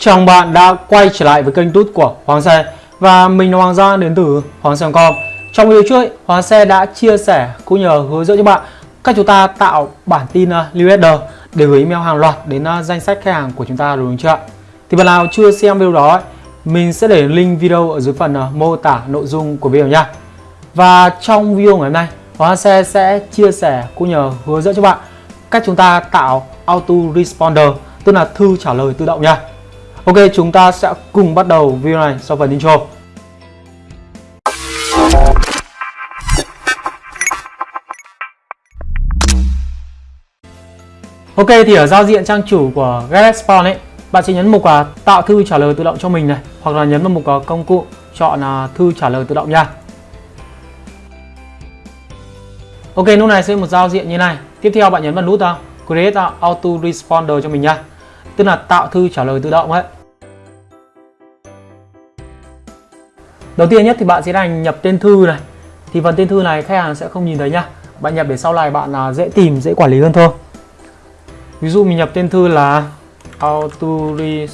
Chào bạn đã quay trở lại với kênh tút của Hoàng Xe. Và mình là Hoàng Giang đến từ Hoàng Xe.com Trong video trước, Hoàng Xe đã chia sẻ cũng nhờ hướng dẫn cho bạn cách chúng ta tạo bản tin à, uh, newsletter để gửi email hàng loạt đến uh, danh sách khách hàng của chúng ta đúng chưa ạ? Thì bạn nào chưa xem video đó, mình sẽ để link video ở dưới phần uh, mô tả nội dung của video nha. Và trong video ngày hôm nay, Hoàng Xe sẽ chia sẻ cũng nhờ hướng dẫn cho bạn cách chúng ta tạo auto responder tức là thư trả lời tự động nha. Ok chúng ta sẽ cùng bắt đầu video này sau phần intro. Ok thì ở giao diện trang chủ của GetResponse ấy bạn sẽ nhấn mục uh, tạo thư trả lời tự động cho mình này hoặc là nhấn vào mục uh, công cụ chọn uh, thư trả lời tự động nha. Ok lúc này sẽ một giao diện như này. Tiếp theo bạn nhấn vào nút uh, Create Auto Responder cho mình nha. Tức là tạo thư trả lời tự động ấy. Đầu tiên nhất thì bạn sẽ hành nhập tên thư này. Thì phần tên thư này khách hàng sẽ không nhìn thấy nhá. Bạn nhập để sau này bạn là dễ tìm dễ quản lý hơn thôi. Ví dụ mình nhập tên thư là auto the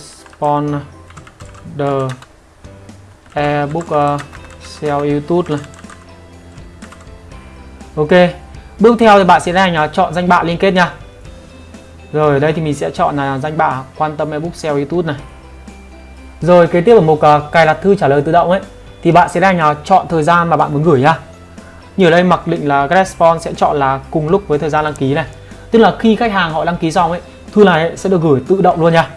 ebook à, uh, sell youtube này. Ok bước theo thì bạn sẽ hành à, chọn danh bạ liên kết nha rồi ở đây thì mình sẽ chọn là danh bạ quan tâm ebook sell youtube này. Rồi kế tiếp ở mục uh, cài đặt thư trả lời tự động ấy thì bạn sẽ đang chọn thời gian mà bạn muốn gửi nhá. Như ở đây mặc định là response sẽ chọn là cùng lúc với thời gian đăng ký này. Tức là khi khách hàng họ đăng ký xong ấy, thư này sẽ được gửi tự động luôn nha.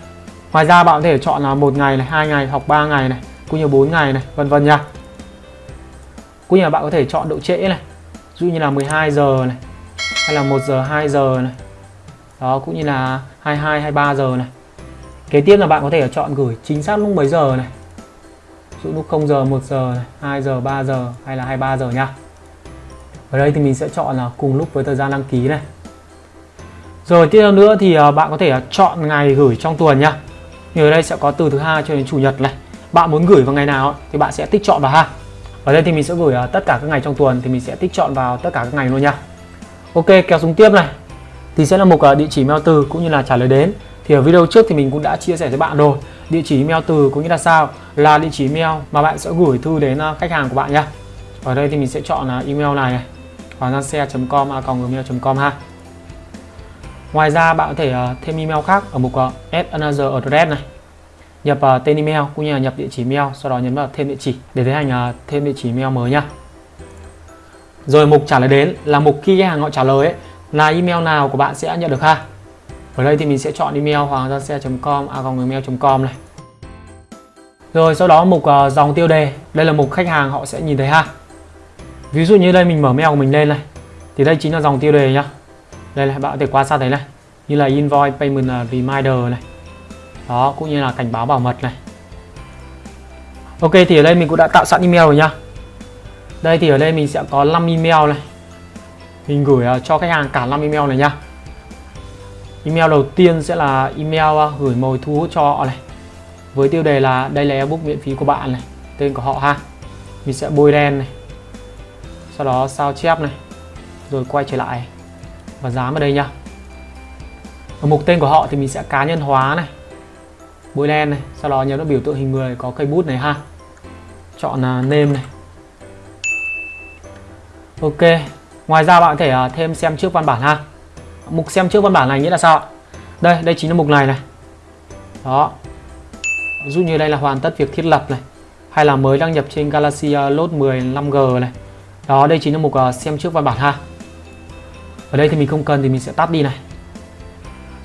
Ngoài ra bạn có thể chọn là một ngày này, hai ngày, hoặc 3 ngày này, cũng như 4 ngày này, vân vân nha. Cũng như là bạn có thể chọn độ trễ này, ví dụ như là 12 giờ này, hay là 1 giờ 2 giờ này. Đó, cũng như là 22 23 giờ này. Kế tiếp là bạn có thể chọn gửi chính xác lúc mấy giờ này dụ lúc 0 giờ 1 giờ 2 giờ 3 giờ, hay là 23 giờ nha ở đây thì mình sẽ chọn là cùng lúc với thời gian đăng ký này. Rồi, tiếp theo nữa thì à, bạn có thể à, chọn ngày gửi trong tuần nha như ở đây sẽ có từ thứ hai cho đến chủ nhật này. Bạn muốn gửi vào ngày nào thì bạn sẽ tích chọn vào ha. Ở đây thì mình sẽ gửi à, tất cả các ngày trong tuần thì mình sẽ tích chọn vào tất cả các ngày luôn nha ok, kéo xuống tiếp này. Thì sẽ là một địa chỉ mail từ cũng như là trả lời đến. Thì ở video trước thì mình cũng đã chia sẻ với bạn rồi. Địa chỉ email từ cũng như là sao là địa chỉ email mà bạn sẽ gửi thư đến à, khách hàng của bạn nhá. Ở đây thì mình sẽ chọn là email này này. Hoanggiangxe.com à, gmail.com ha. Ngoài ra bạn có thể à, thêm email khác ở mục add another address này. Nhập tên email cũng như là nhập địa chỉ email sau đó nhấn vào thêm địa chỉ để tiến hành thêm địa chỉ email mới nhá. Rồi mục trả lời đến là mục khi khách hàng họ trả lời ấy, là email nào của bạn sẽ nhận được ha. Ở đây thì mình sẽ chọn email hoàng gia xe.com gmail.com này rồi sau đó mục uh, dòng tiêu đề. Đây là mục khách hàng họ sẽ nhìn thấy ha. Ví dụ như đây mình mở mail của mình lên này. Thì đây chính là dòng tiêu đề nhá. Đây là bạn có thể quan sát thấy này. Như là invoice payment à, reminder này. Đó cũng như là cảnh báo bảo mật này. Ok thì ở đây mình cũng đã tạo sẵn email rồi nhá. Đây thì ở đây mình sẽ có 5 email này. Mình gửi uh, cho khách hàng cả 5 email này nhá. Email đầu tiên sẽ là email uh, gửi mồi thu hút cho họ này với tiêu đề là đây là ebook miễn phí của bạn này tên của họ ha. Mình sẽ bôi đen này sau đó sao chép này rồi quay trở lại và dán vào đây nhá. Ở mục tên của họ thì mình sẽ cá nhân hóa này bôi đen này sau đó nhấn vào biểu tượng hình người có cây bút này ha. Chọn uh, name này. Ok ngoài ra bạn có thể à, thêm xem trước văn bản ha. Mục xem trước văn bản này nghĩa là sao đây đây chính là mục này này. Đó ví dụ như đây là hoàn tất việc thiết lập này, hay là mới đăng nhập trên Galaxy ờ, Note 10 5G này. Đó, đây chính là mục ờ, xem trước văn bản ha. Ở đây thì mình không cần thì mình sẽ tắt đi này.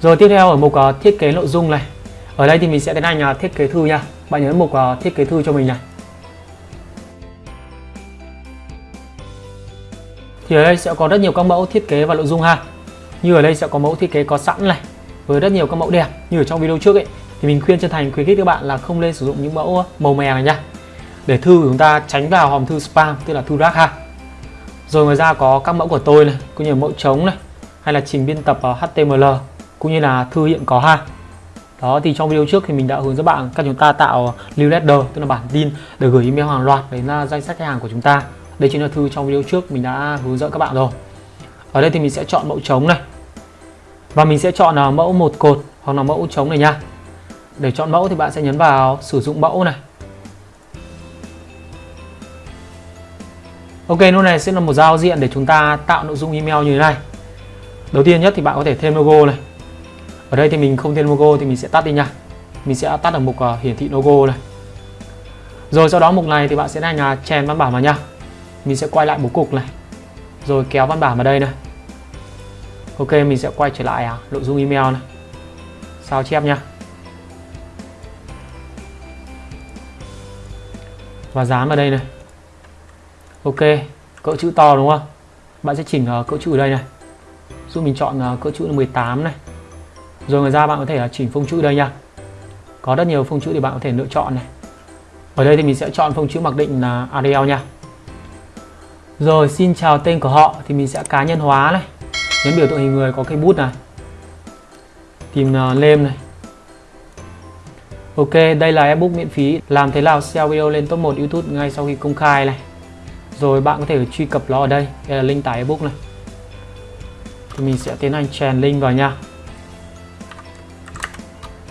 Rồi tiếp theo ở mục ờ, thiết kế nội dung này. Ở đây thì mình sẽ tiến hành thiết kế thư nha. Bạn nhấn mục thiết kế thư cho mình này. Thì ở đây sẽ có rất nhiều các mẫu thiết kế và nội dung ha. Như ở đây sẽ có mẫu thiết kế có sẵn này, với rất nhiều các mẫu đẹp, như ở trong video trước ấy thì mình khuyên chân thành, khuyến khích các bạn là không nên sử dụng những mẫu màu mè này nhá để thư của chúng ta tránh vào hòm thư spam, tức là thư rác ha. Rồi ngoài ra có các mẫu của tôi này, cũng như mẫu trống này, hay là trình biên tập HTML cũng như là thư hiện có ha. Đó, thì trong video trước thì mình đã hướng dẫn bạn các chúng ta tạo newsletter tức là bản tin để gửi email hàng loạt đến à, danh sách khách hàng của chúng ta. Đây chính là thư trong video trước mình đã hướng dẫn các bạn rồi. Ở đây thì mình sẽ chọn mẫu trống này. Và mình sẽ chọn là mẫu một cột hoặc là mẫu trống này nha để chọn mẫu thì bạn sẽ nhấn vào sử dụng mẫu này. Ok, lúc này sẽ là một giao diện để chúng ta tạo nội dung email như thế này. Đầu tiên nhất thì bạn có thể thêm logo này. Ở đây thì mình không thêm logo thì mình sẽ tắt đi nha. Mình sẽ tắt ở mục uh, hiển thị logo này. Rồi sau đó mục này thì bạn sẽ hành là chèn văn bản vào nha. Mình sẽ quay lại bố cục này. Rồi kéo văn bản vào đây này. Ok, mình sẽ quay trở lại à, nội dung email này. Sao chép nha. Và dán vào đây này Ok, cỡ chữ to đúng không? Bạn sẽ chỉnh ờ, cỡ chữ ở đây này. Giúp mình chọn ờ, cỡ chữ là 18 này. Rồi ngoài ra bạn có thể ờ, chỉnh phông chữ đây nha. Có rất nhiều phông chữ thì bạn có thể lựa chọn này. Ở đây thì mình sẽ chọn phông chữ mặc định là Arial nha. Rồi xin chào tên của họ thì mình sẽ cá nhân hóa này. Nhấn biểu tượng hình người có cây bút này. Tìm uh, lên này. Ok, đây là ebook miễn phí. Làm thế nào SEO video lên top 1 YouTube ngay sau khi công khai này? Rồi bạn có thể truy cập nó ở đây. Đây là link tải ebook này. Thì mình sẽ tiến hành chèn link vào nha.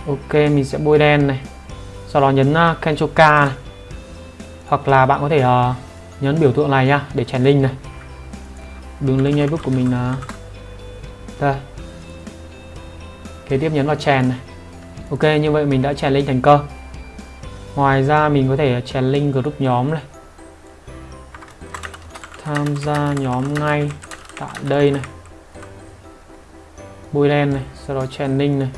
Ok mình sẽ bôi đen này. Sau đó nhấn à, uh, Ctrl K này. Hoặc là bạn có thể uh, nhấn biểu tượng này nha để chèn link này. Đường link ebook của mình là đây. Kế tiếp nhấn vào chèn này ok, như vậy mình đã chèn link thành công ngoài ra mình có thể chèn link group nhóm này. Tham gia nhóm ngay tại đây này. Bôi đen này, sau đó chèn link này.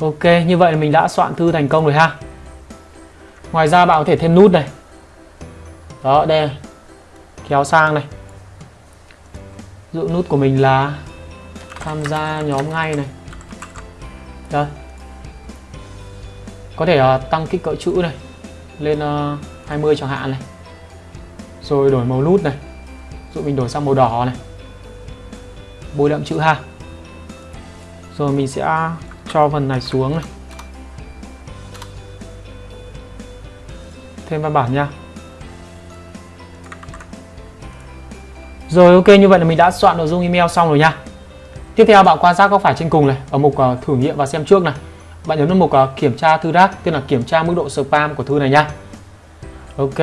Ok, như vậy là mình đã soạn thư thành công rồi ha. Ngoài ra bạn có thể thêm nút này. Đó, đây Kéo sang này. Dụ nút của mình là Tham gia nhóm ngay này. Đây. Có thể uh, tăng kích cỡ chữ này lên ờ, uh, 20 chẳng hạn này. Rồi đổi màu nút này. Dụ mình đổi sang màu đỏ này. Bôi đậm chữ ha rồi mình sẽ cho phần này xuống này. Thêm văn bản nha. Rồi ok như vậy là mình đã soạn nội dung email xong rồi nha tiếp theo bạn quan sát góc phải trên cùng này, ở mục ờ, thử nghiệm và xem trước này. Bạn nhấn vào mục ờ, kiểm tra thư rác, tức là kiểm tra mức độ spam của thư này nhá. Ok.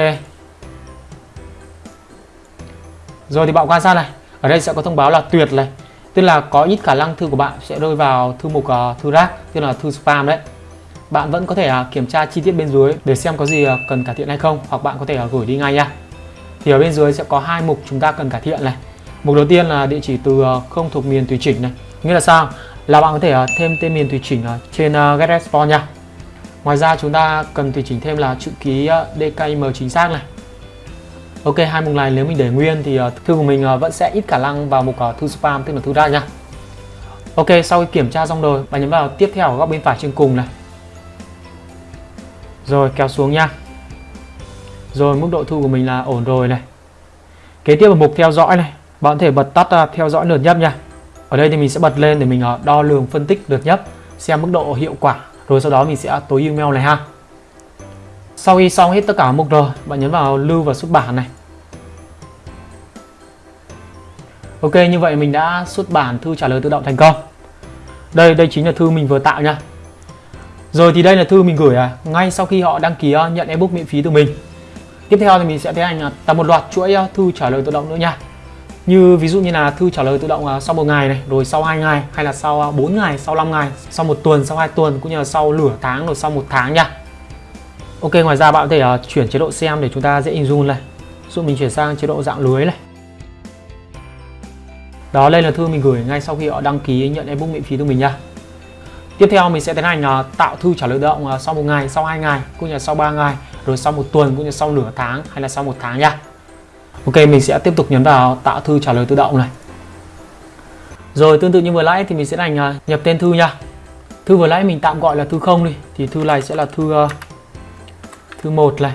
Rồi thì bạn quan sát này, ở đây sẽ có thông báo là tuyệt này, tức là có ít khả năng thư của bạn sẽ rơi vào thư mục ờ, thư rác, tức là thư spam đấy. Bạn vẫn có thể kiểm tra chi tiết bên dưới để xem có gì cần cải thiện hay không, hoặc bạn có thể gửi đi ngay nha thì ở bên dưới sẽ có hai mục chúng ta cần cải thiện này mục đầu tiên là địa chỉ từ ờ, không thuộc miền tùy chỉnh này. Nghĩa là sao? Là bạn có thể ờ, thêm tên miền tùy chỉnh ờ, trên uh, get response nha. Ngoài ra chúng ta cần tùy chỉnh thêm là chữ ký DKIM chính xác này. Ok hai mục này nếu mình để nguyên thì thư của mình vẫn sẽ ít khả năng vào mục thư spam tức là thư ra nha. Ok sau khi kiểm tra xong rồi bạn nhấn vào tiếp theo ở góc bên phải trên cùng này. Rồi kéo xuống nha. Rồi mức độ thu của mình là ổn rồi này. Kế tiếp là mục theo dõi này bạn có thể bật tắt à, theo dõi lượt nhấp nha. Ở đây thì mình sẽ bật lên để mình à, đo lường phân tích lượt nhấp xem mức độ hiệu quả. Rồi sau đó mình sẽ tối email này ha. Sau khi xong hết tất cả mục rồi bạn nhấn vào lưu và xuất bản này. Ok như vậy mình đã xuất bản thư trả lời tự động thành công. Đây đây chính là thư mình vừa tạo nha. Rồi thì đây là thư mình gửi à, ngay sau khi họ đăng ký à, nhận ebook miễn phí từ mình. Tiếp theo thì mình sẽ tiến hành tập tạo một loạt chuỗi thư trả lời tự động nữa nha như ví dụ như là thư trả lời tự động sau một ngày này rồi sau hai ngày hay là sau à, 4 ngày sau 5 ngày sau một tuần sau 2 tuần cũng như là sau nửa tháng rồi sau một tháng nha. Ok ngoài ra bạn có thể uh, chuyển chế độ xem để chúng ta dễ hình dung này. Dụ mình chuyển sang chế độ dạng lưới này. Đó đây là thư mình gửi ngay sau khi họ đăng ký nhận ebook miễn phí từ mình nha. Tiếp theo mình sẽ tiến hành uh, tạo thư trả lời tự động uh, sau một ngày sau hai ngày cũng như là sau 3 ngày rồi sau một tuần cũng như là sau nửa tháng hay là sau một tháng nha. Ok mình sẽ tiếp tục nhấn vào tạo thư trả lời tự động này. Rồi tương tự như vừa nãy thì mình sẽ hành à, nhập tên thư nha. Thư vừa nãy mình tạm gọi là thư không đi Thì thư này sẽ là thư uh, Thư 1 này.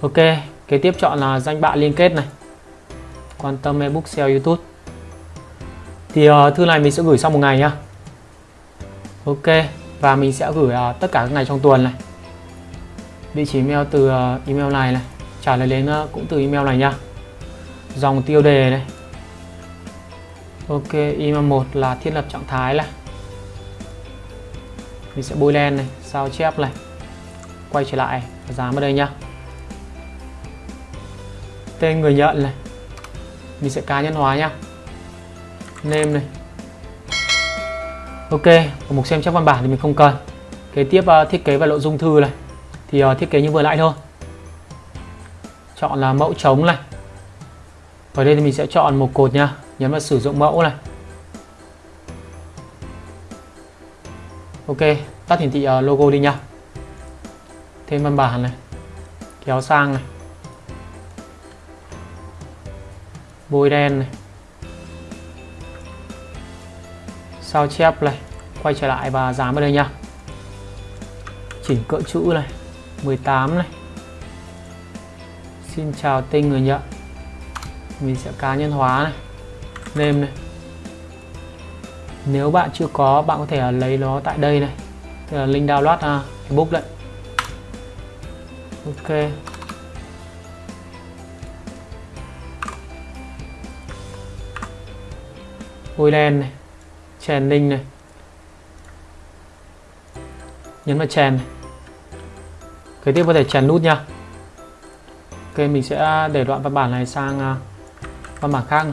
Ok kế tiếp chọn là danh bạ liên kết này. Quan tâm ebook sale YouTube. Thì uh, thư này mình sẽ gửi sau một ngày nhá. Ok và mình sẽ gửi uh, tất cả các ngày trong tuần này. Địa chỉ email từ uh, email này này. Trả lời đến uh, cũng từ email này nha dòng tiêu đề này Ok, email 1 là thiết lập trạng thái này. Mình sẽ bôi len này, sao chép này. Quay trở lại và ở đây nhá. Tên người nhận này. Mình sẽ cá nhân hóa nhá. Name này. Ok, ở mục xem chép văn bản thì mình không cần. Kế tiếp uh, thiết kế và nội dung thư này. Thì uh, thiết kế như vừa nãy thôi. Chọn là mẫu trống này. Ở đây thì mình sẽ chọn một cột nha. Nhấn vào sử dụng mẫu này. Ok, tắt hiển thị ờ, logo đi nha. Thêm văn bản này. Kéo sang này. Bôi đen này. Sao chép này. Quay trở lại và dán vào đây nha. Chỉnh cỡ chữ này. 18 này. Xin chào tên người nhận mình sẽ cá nhân hóa này nêm này. Nếu bạn chưa có bạn có thể lấy nó tại đây này. Tức là link download à, uh, book đấy. Ok. Bôi đen này chèn link này. Nhấn vào chèn này. kế tiếp có thể chèn nút nha. Ok mình sẽ để đoạn văn bản này sang à, và mặt khăn.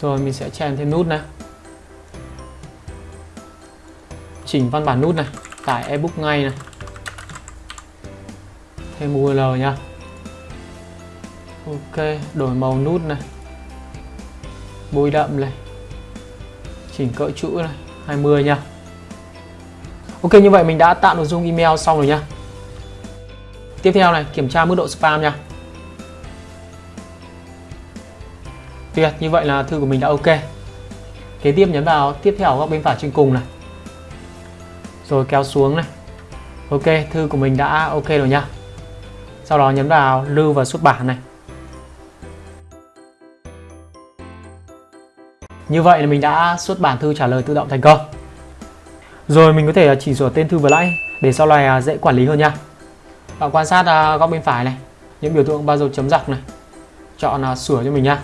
Rồi mình sẽ chèn thêm nút này. Chỉnh văn bản nút này Tải ebook ngay này. Thêm URL nha Ok, đổi màu nút này. Bôi đậm này. Chỉnh cỡ chữ này 20 nha Ok như vậy mình đã tạo nội dung email xong rồi nha Tiếp theo này kiểm tra mức độ spam nha Tuyệt, như vậy là thư của mình đã ok. Kế tiếp nhấn vào tiếp theo góc bên phải trên cùng này. Rồi kéo xuống này. Ok, thư của mình đã ok rồi nha. Sau đó nhấn vào lưu và xuất bản này. Như vậy là mình đã xuất bản thư trả lời tự động thành công. Rồi mình có thể chỉnh sửa tên thư vừa nãy để sau này à, dễ quản lý hơn nha. Bạn quan sát à, góc bên phải này, những biểu tượng ba dấu chấm giặc này. Chọn là sửa cho mình nha.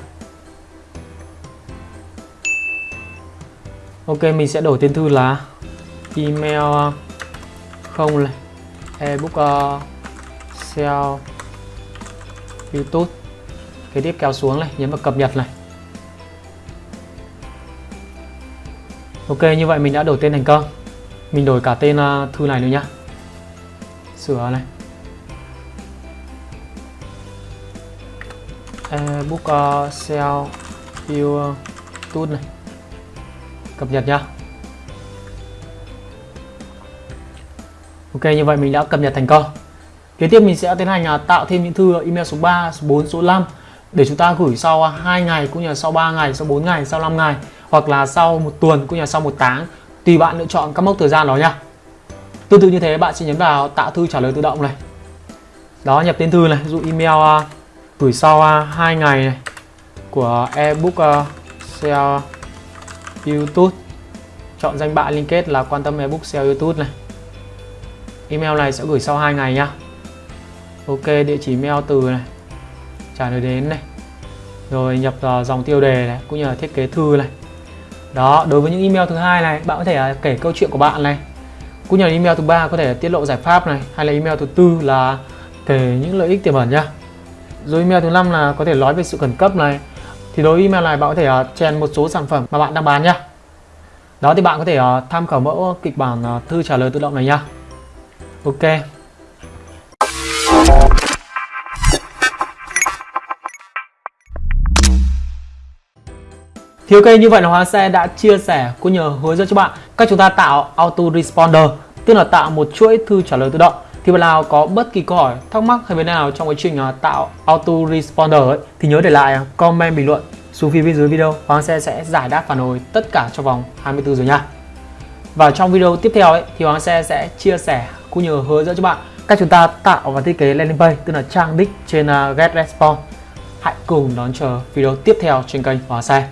Ok mình sẽ đổi tên thư là email à, không này. Ebook uh, sell youtube. Kế tiếp kéo xuống này nhấn vào cập nhật này. Ok như vậy mình đã đổi tên thành công. Mình đổi cả tên uh, thư này nữa nhá. Sửa này. Uh, book uh, sell view tool này cập nhật nhá Ok như vậy mình đã cập nhật thành công Kế tiếp mình sẽ tiến hành à, tạo thêm những thư email số 3, số 4, số 5 để chúng ta gửi sau 2 ngày cũng như là sau 3 ngày, sau 4 ngày, sau 5 ngày hoặc là sau một tuần cũng như là sau một tháng tùy bạn lựa chọn các mốc thời gian đó nha. Tương tự như thế bạn sẽ nhấn vào tạo thư trả lời tự động này. Đó nhập tên thư này, ví dụ email uh, gửi sau à, uh, 2 ngày này của ebook uh, YouTube. Chọn danh bạ liên kết là quan tâm ebook SEO YouTube này. Email này sẽ gửi sau 2 ngày nhá. Ok địa chỉ mail từ này. Trả lời đến này. Rồi nhập uh, dòng tiêu đề này cũng như là thiết kế thư này. Đó đối với những email thứ hai này bạn có thể uh, kể câu chuyện của bạn này. Cũng như là email thứ ba có thể tiết lộ giải pháp này hay là email thứ tư là kể những lợi ích tiềm ẩn nhá rồi email thứ năm là có thể nói về sự khẩn cấp này. Thì đối với email này bạn có thể uh, chèn một số sản phẩm mà bạn đang bán nhá. Đó thì bạn có thể uh, tham khảo mẫu kịch bản uh, thư trả lời tự động này nhá. Ok. Thì ok như vậy là Hóa Xe đã chia sẻ cũng nhờ hướng dẫn cho bạn cách chúng ta tạo auto responder tức là tạo một chuỗi thư trả lời tự động thì bạn nào có bất kỳ câu hỏi thắc mắc hay vấn đề nào trong quá trình à, tạo auto responder ấy, thì nhớ để lại à, comment bình luận xuống phía bên dưới video. Hoàng Xe sẽ giải đáp phản hồi tất cả trong vòng 24 giờ nha. Và trong video tiếp theo ấy, thì Hoàng Xe sẽ chia sẻ cũng như hướng dẫn cho bạn cách chúng ta tạo và thiết kế landing page tức là trang đích trên à, uh, GetResponse hãy cùng đón chờ video tiếp theo trên kênh Hoàng Xe